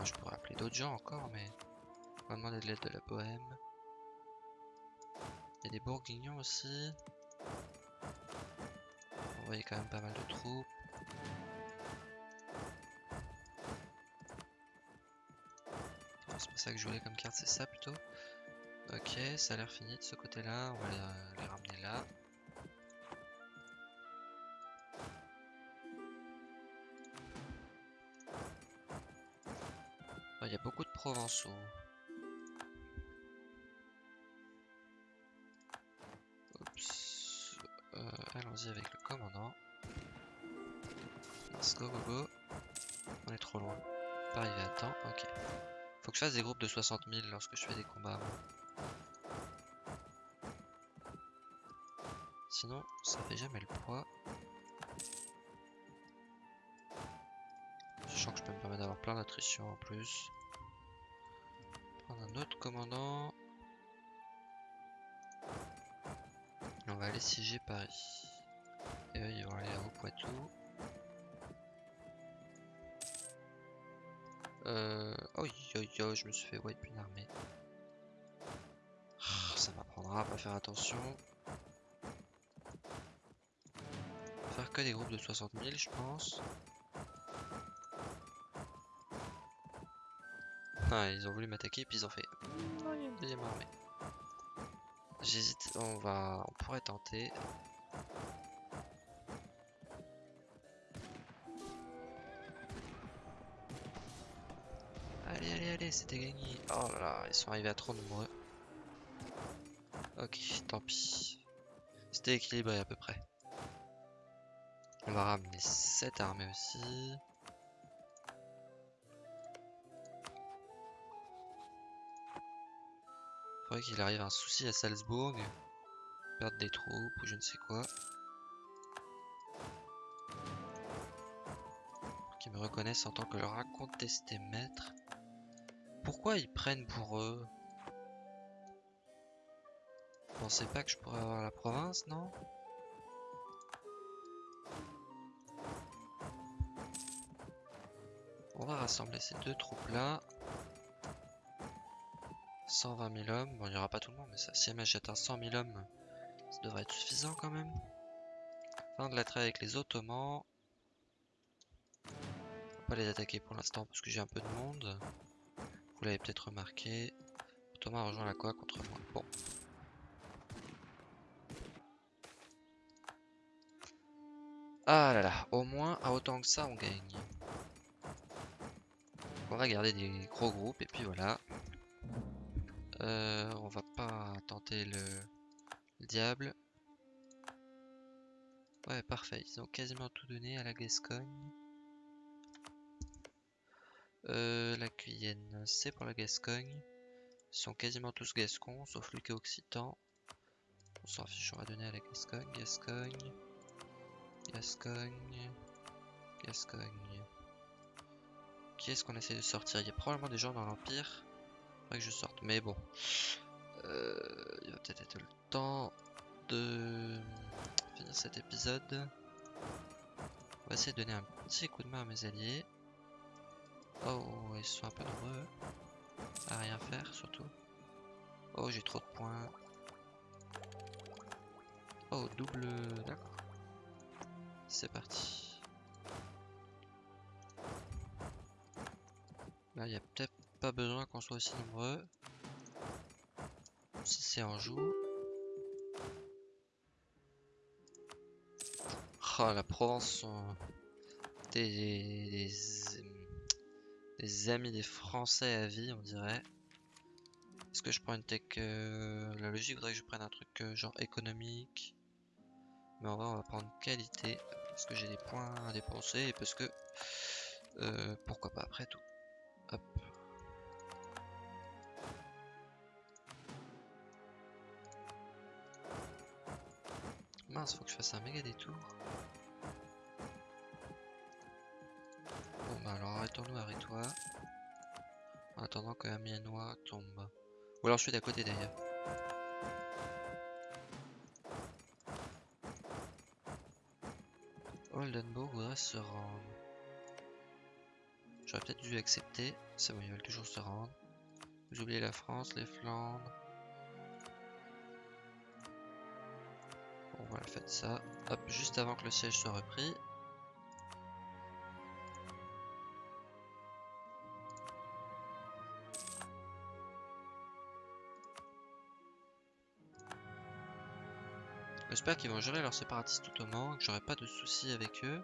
Je pourrais appeler d'autres gens encore, mais... On va demander de l'aide de la Bohème. Il y a des bourguignons aussi. On voyait quand même pas mal de troupes. C'est pas ça que je voulais comme carte, c'est ça plutôt. Ok, ça a l'air fini de ce côté-là. On va les, ramener là. Provençaux. Allons-y avec le commandant. Let's go, go, go. On est trop loin. Pas arrivé à temps, ok. Faut que je fasse des groupes de 60 000 lorsque je fais des combats. Sinon, ça fait jamais le poids. Sachant que je peux me permettre d'avoir plein d'attrition en plus. Prendre un autre commandant. On va aller siéger Paris. Et eux, ils vont aller au Poitou. Euh... Oh, yo, yo, je me suis fait wipe une armée. Ah, ça m'apprendra à pas faire attention. Faire que des groupes de 60 000, je pense. Ah, ils ont voulu m'attaquer, puis ils ont fait... Oh, il y a une deuxième armée. J'hésite, on va... On pourrait tenter. Allez, allez, allez, c'était gagné. Oh là là, ils sont arrivés à trop nombreux. Ok, tant pis. C'était équilibré à peu près. On va ramener cette armée aussi. Qu'il arrive un souci à Salzbourg. Perdre des troupes ou je ne sais quoi. Qu'ils me reconnaissent en tant que leur incontesté maître. Pourquoi ils prennent pour eux? Vous pensez pas que je pourrais avoir la province, non? On va rassembler ces deux troupes-là. 120 000 hommes. Bon, il n'y aura pas tout le monde, mais ça, si m'achète un 100 000 hommes, ça devrait être suffisant quand même. Fin de la avec les Ottomans. Va pas les attaquer pour l'instant parce que j'ai un peu de monde. Vous l'avez peut-être remarqué. Thomas rejoint la quoi contre moi. Bon. Ah là là, au moins à autant que ça on gagne. On va garder des gros groupes et puis voilà. Euh, on va pas tenter le, le diable. Ouais parfait, ils ont quasiment tout donné à la Gascogne. Euh, la Guyenne, c'est pour la Gascogne. Ils sont quasiment tous gascons, sauf est occitan. On s'en fiche, on va donner à la Gascogne. Gascogne. Gascogne. Gascogne. Qui est-ce qu'on essaie de sortir? Il y a probablement des gens dans l'Empire. Que je sorte, mais bon. Euh, il va peut-être être le temps de finir cet épisode. On va essayer de donner un petit coup de main à mes alliés. Oh, ils sont un peu nombreux à rien faire surtout. Oh, j'ai trop de points. Oh, double... D'accord. C'est parti. Là, il n'y a peut-être pas besoin qu'on soit aussi nombreux. Si c'est en joue. Oh, la Provence sont des, des amis des Français à vie, on dirait. Est-ce que je prends une tech... Euh, la logique voudrait que je prenne un truc euh, genre économique. Mais en vrai, on va prendre qualité. Parce que j'ai des points à dépenser et parce que... euh, pourquoi pas après tout. Mince, faut que je fasse un méga détour. Bon bah alors arrêtons-nous, arrête-toi. En attendant que la miennois tombe. Ou alors je suis d'à côté d'ailleurs. Oldenburg voudrait se rendre. J'aurais peut-être dû accepter. C'est bon, ils veulent toujours se rendre. Vous oubliez la France, les Flandres. Bon, voilà, faites ça. Hop, juste avant que le siège soit repris. J'espère qu'ils vont gérer leurs séparatistes ottomans, que j'aurai pas de soucis avec eux.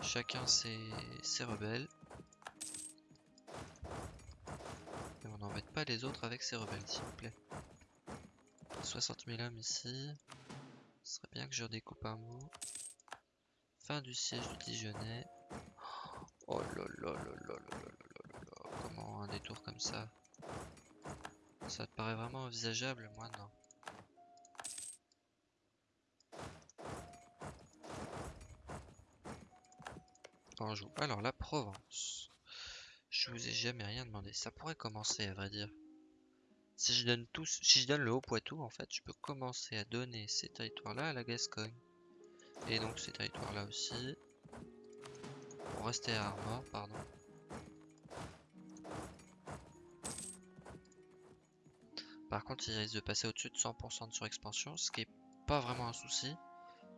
Chacun ses, ses rebelles. Et on n'embête pas les autres avec ses rebelles, s'il vous plaît. 60 000 hommes ici. Ce serait bien que je redécoupe un mot. Fin du siège du Dijonais. Oh là là là là là là là Comment un détour comme ça? Ça te paraît vraiment envisageable Moi non? On joue. Alors la Provence. Je vous ai jamais rien demandé. Ça pourrait commencer à vrai dire. Si je donne si je donne le Haut-Poitou, en fait, je peux commencer à donner ces territoires-là à la Gascogne. Et donc ces territoires-là aussi. Pour rester à Armor, pardon. Par contre, il risque de passer au-dessus de 100% de surexpansion, ce qui est pas vraiment un souci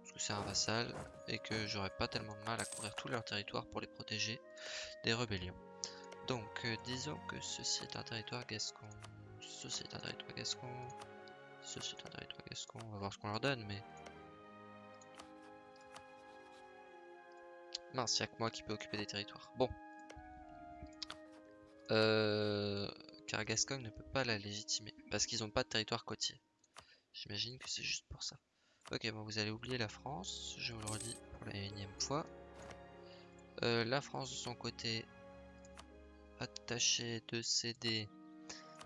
parce que c'est un vassal et que j'aurais pas tellement de mal à couvrir tout leur territoire pour les protéger des rébellions. Donc euh, disons que ceci est un territoire gascon, ceci est un territoire gascon, ceci est un territoire gascon, on va voir ce qu'on leur donne mais... Mince, il que moi qui peux occuper des territoires. Bon. Euh... Car Gascogne ne peut pas la légitimer, parce qu'ils n'ont pas de territoire côtier. J'imagine que c'est juste pour ça. Ok, bon, vous allez oublier la France, je vous le redis pour la énième fois. Euh, la France de son côté, attachée de céder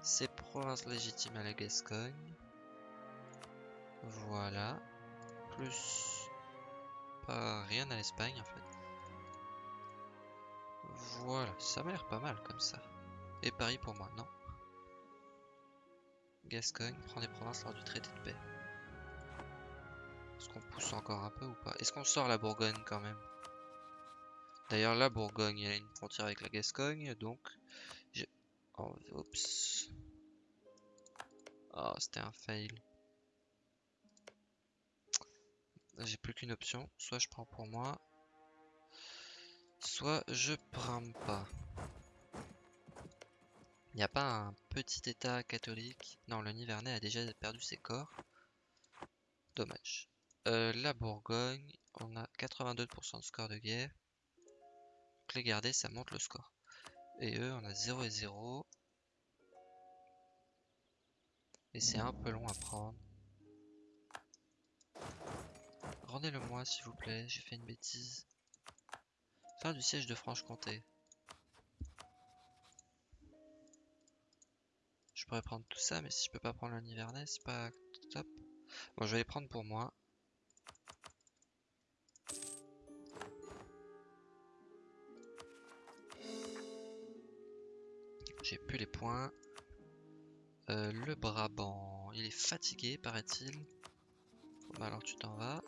ses provinces légitimes à la Gascogne. Voilà. Plus pas rien à l'Espagne en fait. Voilà, ça m'a l'air pas mal comme ça. Et Paris pour moi, non. Gascogne prend des provinces lors du traité de paix. Est-ce qu'on pousse encore un peu ou pas? Est-ce qu'on sort la Bourgogne quand même? D'ailleurs, la Bourgogne, elle a une frontière avec la Gascogne, donc... Oh, oups. Oh, c'était un fail. J'ai plus qu'une option. Soit je prends pour moi, soit je prends pas. Il n'y a pas un petit état catholique? Non, le Nivernais a déjà perdu ses corps. Dommage. Euh, la Bourgogne, on a 82% de score de guerre. Donc les garder, ça monte le score. Et eux, on a 0 et 0. Et c'est un peu long à prendre. Rendez-le moi, s'il vous plaît, j'ai fait une bêtise. Fin du siège de Franche-Comté. Je pourrais prendre tout ça, mais si je peux pas prendre le Nivernais, c'est pas top. Bon, je vais les prendre pour moi. Plus les points. Euh, le Brabant, il est fatigué, paraît-il. bah alors tu t'en vas.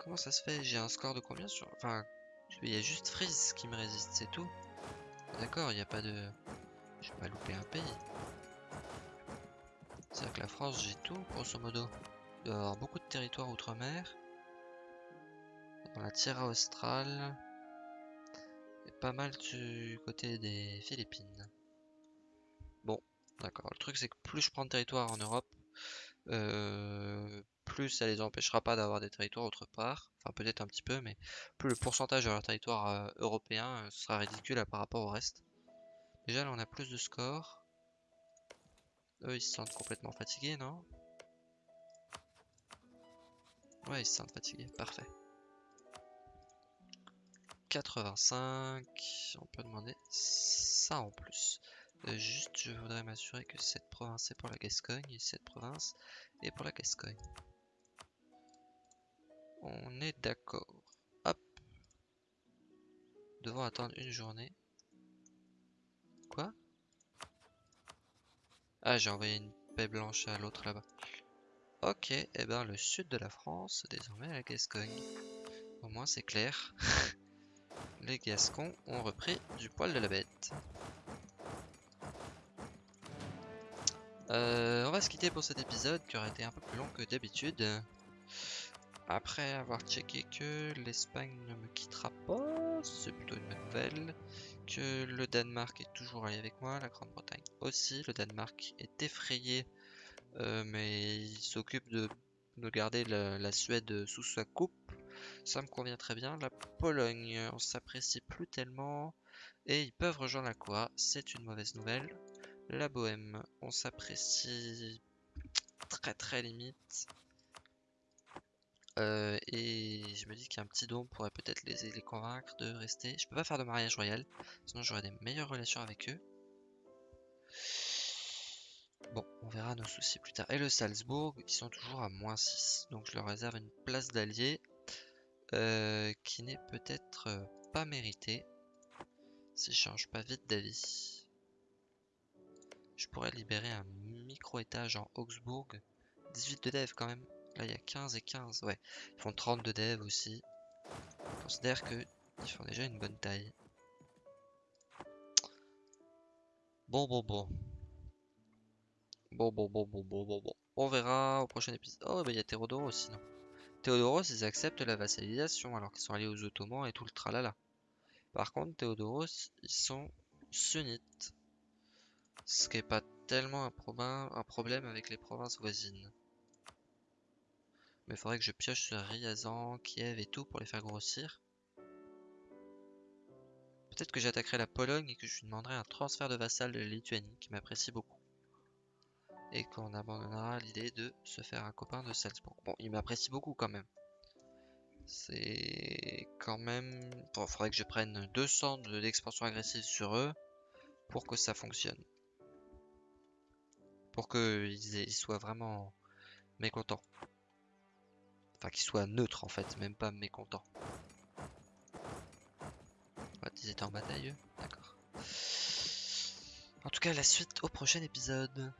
Comment ça se fait? J'ai un score de combien sur... Enfin, il y a juste Freeze qui me résiste, c'est tout. D'accord, il n'y a pas de... Je vais pas louper un pays. C'est-à-dire que la France, j'ai tout, grosso modo. Il y avoir beaucoup de territoires outre-mer la Tierra Australe et pas mal du côté des Philippines. Bon, d'accord. Le truc c'est que plus je prends de territoire en Europe, euh, plus ça les empêchera pas d'avoir des territoires autre part. Enfin peut-être un petit peu, mais plus le pourcentage de leur territoire euh, européen euh, sera ridicule par rapport au reste. Déjà là on a plus de score. Eux ils se sentent complètement fatigués, non? Ouais, ils se sentent fatigués, parfait. 85, on peut demander ça en plus. Euh, juste, je voudrais m'assurer que cette province est pour la Gascogne et cette province est pour la Gascogne. On est d'accord. Hop. Devons attendre une journée. Quoi? Ah, j'ai envoyé une paix blanche à l'autre là-bas. Ok, et eh ben le sud de la France, désormais la Gascogne. Au moins c'est clair. Les Gascons ont repris du poil de la bête. Euh, on va se quitter pour cet épisode qui aurait été un peu plus long que d'habitude. Après avoir checké que l'Espagne ne me quittera pas, c'est plutôt une bonne nouvelle. Que le Danemark est toujours allé avec moi, la Grande-Bretagne aussi. Le Danemark est effrayé, euh, mais il s'occupe de, garder la, Suède sous sa coupe. Ça me convient très bien. La Pologne, on s'apprécie plus tellement. Et ils peuvent rejoindre la Coa, c'est une mauvaise nouvelle. La Bohème, on s'apprécie très très limite. Euh, et je me dis qu'un petit don pourrait peut-être les, les convaincre de rester. Je peux pas faire de mariage royal, sinon j'aurai des meilleures relations avec eux. Bon, on verra nos soucis plus tard. Et le Salzbourg, ils sont toujours à moins 6. Donc je leur réserve une place d'allié euh, qui n'est peut-être euh, pas méritée si je change pas vite d'avis. Je pourrais libérer un micro-étage en Augsbourg. 18 de dev quand même. Là, il y a 15 et 15. Ouais, ils font 30 de dev aussi. Je considère qu'ils font déjà une bonne taille. Bon, bon, bon. Bon, bon, bon, bon, bon, bon, bon. On verra au prochain épisode. Oh, bah il y a Théodoros sinon. Théodoros, ils acceptent la vassalisation alors qu'ils sont allés aux Ottomans et tout le tralala. Par contre, Théodoros, ils sont sunnites. Ce qui n'est pas tellement un, problème avec les provinces voisines. Mais il faudrait que je pioche sur Ryazan, Kiev et tout pour les faire grossir. Peut-être que j'attaquerai la Pologne et que je lui demanderai un transfert de vassal de la Lituanie qui m'apprécie beaucoup. Et qu'on abandonnera l'idée de se faire un copain de Salzbourg. Bon, il m'apprécie beaucoup quand même. C'est quand même... Bon, il faudrait que je prenne 200 d'expansion agressive sur eux pour que ça fonctionne pour qu'ils soient vraiment mécontents. Enfin, qu'ils soient neutres en fait, même pas mécontents. ils étaient en bataille D'accord. En tout cas, la suite au prochain épisode.